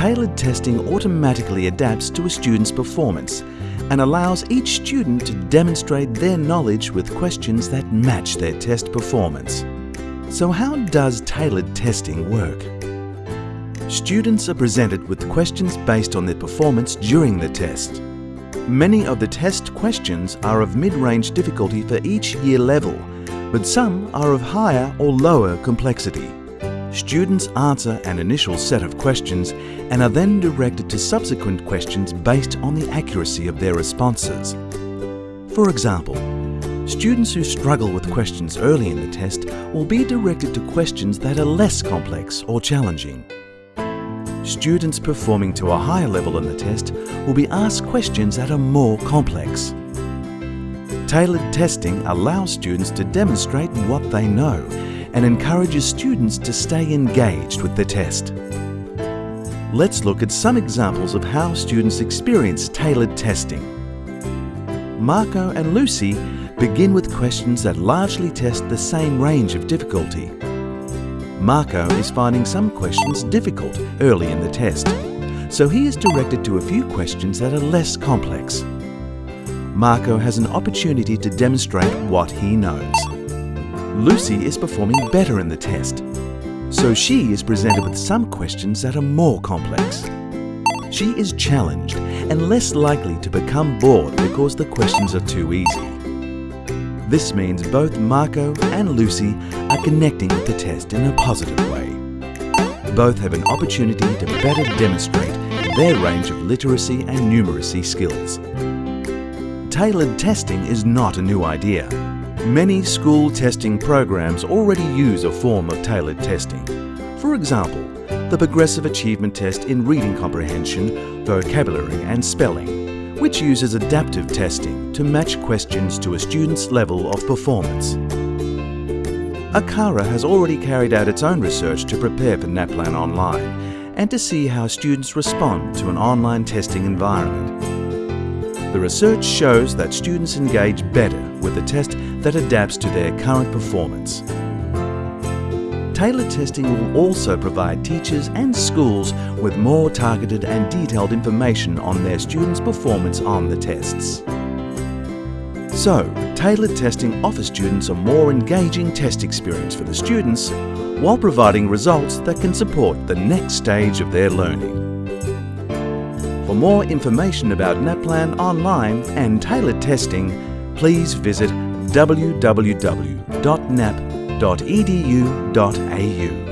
Tailored testing automatically adapts to a student's performance and allows each student to demonstrate their knowledge with questions that match their test performance. So how does tailored testing work? Students are presented with questions based on their performance during the test. Many of the test questions are of mid-range difficulty for each year level, but some are of higher or lower complexity. Students answer an initial set of questions and are then directed to subsequent questions based on the accuracy of their responses. For example, students who struggle with questions early in the test will be directed to questions that are less complex or challenging. Students performing to a higher level in the test will be asked questions that are more complex. Tailored testing allows students to demonstrate what they know and encourages students to stay engaged with the test. Let's look at some examples of how students experience tailored testing. Marco and Lucy begin with questions that largely test the same range of difficulty. Marco is finding some questions difficult early in the test, so he is directed to a few questions that are less complex. Marco has an opportunity to demonstrate what he knows. Lucy is performing better in the test, so she is presented with some questions that are more complex. She is challenged and less likely to become bored because the questions are too easy. This means both Marco and Lucy are connecting with the test in a positive way. Both have an opportunity to better demonstrate their range of literacy and numeracy skills. Tailored testing is not a new idea. Many school testing programs already use a form of tailored testing. For example, the Progressive Achievement Test in Reading Comprehension, Vocabulary and Spelling which uses adaptive testing to match questions to a student's level of performance. ACARA has already carried out its own research to prepare for NAPLAN Online and to see how students respond to an online testing environment. The research shows that students engage better with a test that adapts to their current performance. Tailored testing will also provide teachers and schools with more targeted and detailed information on their students' performance on the tests. So, tailored testing offers students a more engaging test experience for the students while providing results that can support the next stage of their learning. For more information about NAPLAN online and tailored testing, please visit www.nap.com www.edu.au.